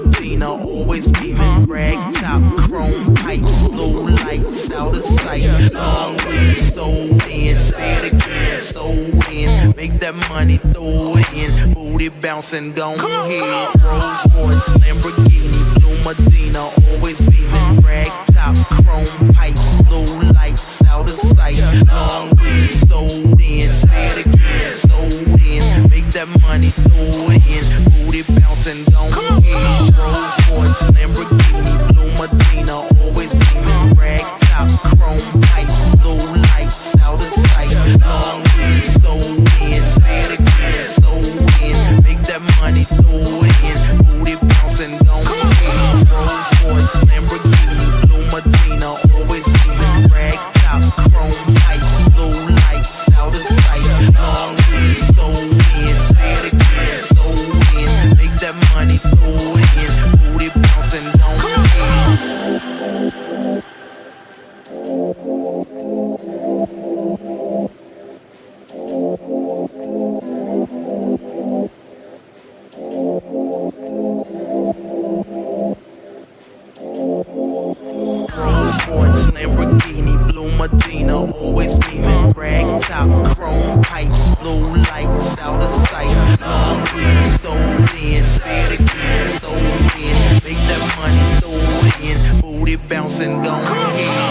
Medina, always beaming, rag top, chrome pipes, blue lights, out of sight. Long way, so in, say it again, so in. Make that money, throw it in, booty bouncing, go ahead. Rolls Royce, Lamborghini, Blue Medina, always beaming, rag top, chrome pipes, blue lights, out of sight. Long way, so in, say it again, so in. Make that money, throw it in, booty bouncing, go bouncing, going.